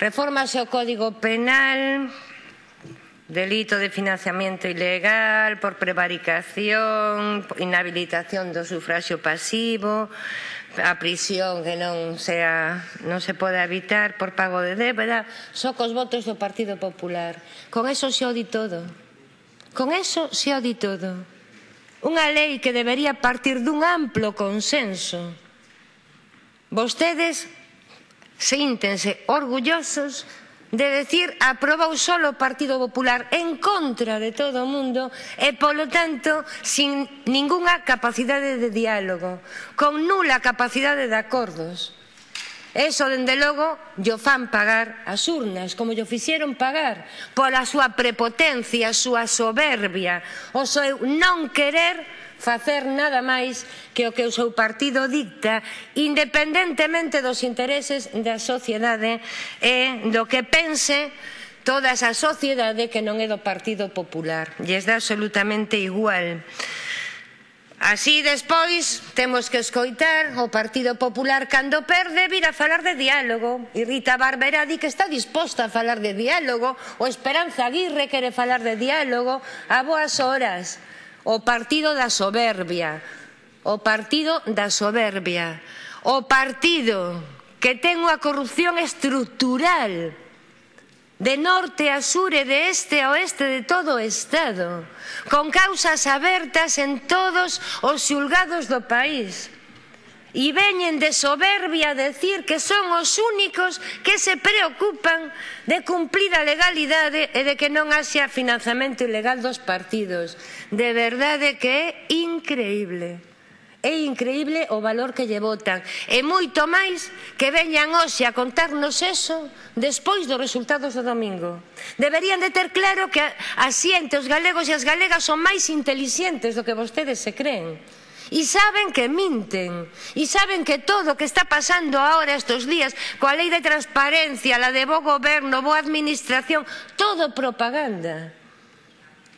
Reformase o Código Penal, delito de financiamento ilegal por prevaricación, inhabilitación do sufraxio pasivo, a prisión que non sea non se pode evitar por pago de débeda, só cos votos do Partido Popular. Con eso se o todo. Con eso se o todo. Unha lei que debería partir dun amplo consenso. Vostedes síntense orgullosos de decir aprobou solo o Partido Popular en contra de todo o mundo e, polo tanto, sin ningunha capacidade de diálogo, con nula capacidade de acordos. Eso, dende logo, yo fan pagar as urnas, como yo fixeron pagar, pola súa prepotencia, a súa soberbia, o seu non querer facer nada máis que o que o seu partido dicta, independentemente dos intereses da sociedade e do que pense toda esa sociedade que non é do Partido Popular. E é absolutamente igual. Así despois temos que escoitar o Partido Popular cando perde vir a falar de diálogo. E Rita Barberá di que está disposta a falar de diálogo, o Esperanza Aguirre quere falar de diálogo. A boas horas. O partido da soberbia, o partido da soberbia, o partido que ten unha corrupción estrutural de norte a sur e de este a oeste de todo o Estado, con causas abertas en todos os xulgados do país. E veñen de soberbia a decir que son os únicos que se preocupan de cumplir a legalidade e de que non haxa financiamento ilegal dos partidos. De verdade que é increíble. É increíble o valor que lle votan. E moito máis que veñan hoxe a contarnos eso despois dos resultados do domingo. Deberían de ter claro que a xente, os galegos e as galegas son máis inteligentes do que vostedes se creen. E saben que minten. E saben que todo o que está pasando ahora estos días, coa lei de transparencia, la de bo goberno, boa administración, todo propaganda.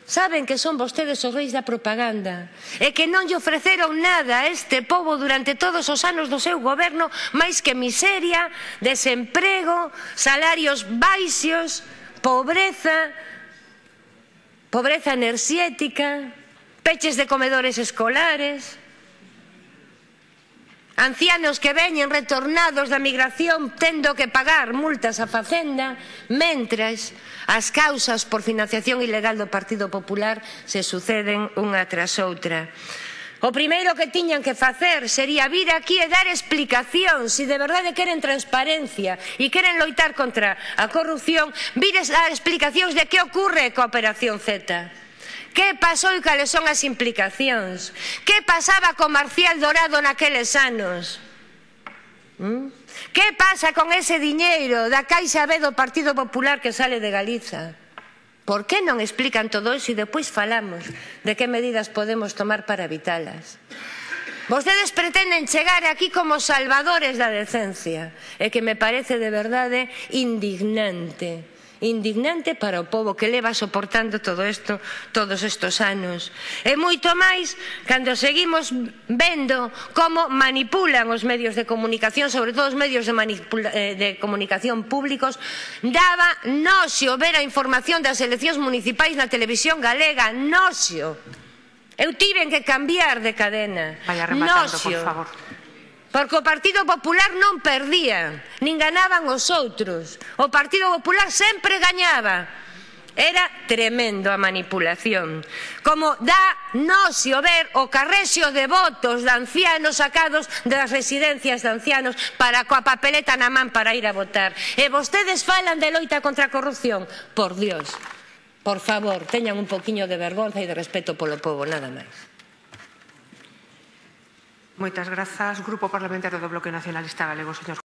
Saben que son vostedes os reis da propaganda e que non lle ofreceron nada a este pobo durante todos os anos do seu goberno máis que miseria, desemprego, salarios baixos, pobreza, pobreza enerxética, peches de comedores escolares... Ancianos que veñen retornados da migración tendo que pagar multas a Facenda mentras as causas por financiación ilegal do Partido Popular se suceden unha tras outra. O primeiro que tiñan que facer sería vir aquí e dar explicación se si de verdade queren transparencia e queren loitar contra a corrupción, vir a dar explicacións de que ocorre coa Operación Z. Que pasou e cales son as implicacións? Que pasaba con Marcial Dorado naqueles anos? ¿Mm? Que pasa con ese diñeiro da Caixa B do Partido Popular que sale de Galiza? Por que non explican todo iso e depois falamos de que medidas podemos tomar para evitalas? Vostedes pretenden chegar aquí como salvadores da decencia e que me parece de verdade indignante indignante para o povo que leva soportando todo isto todos estos anos. E moito máis cando seguimos vendo como manipulan os medios de comunicación, sobre todo os medios de, eh, de comunicación públicos, daba noxio ver a información das eleccións municipais na televisión galega, noxio. Eu tiven que cambiar de cadena. Vaya rematando, noxio. por favor. Porque o Partido Popular non perdía, nin ganaban os outros. O Partido Popular sempre gañaba. Era tremendo a manipulación. Como dá nocio ver o carrexio de votos de ancianos sacados das residencias de ancianos para coa papeleta na man para ir a votar. E vostedes falan de loita contra a corrupción. Por Dios, por favor, teñan un poquinho de vergonza e de respeto polo povo, nada máis. Moitas grazas, Grupo Parlamentario do Bloque Nacionalista Galego, señor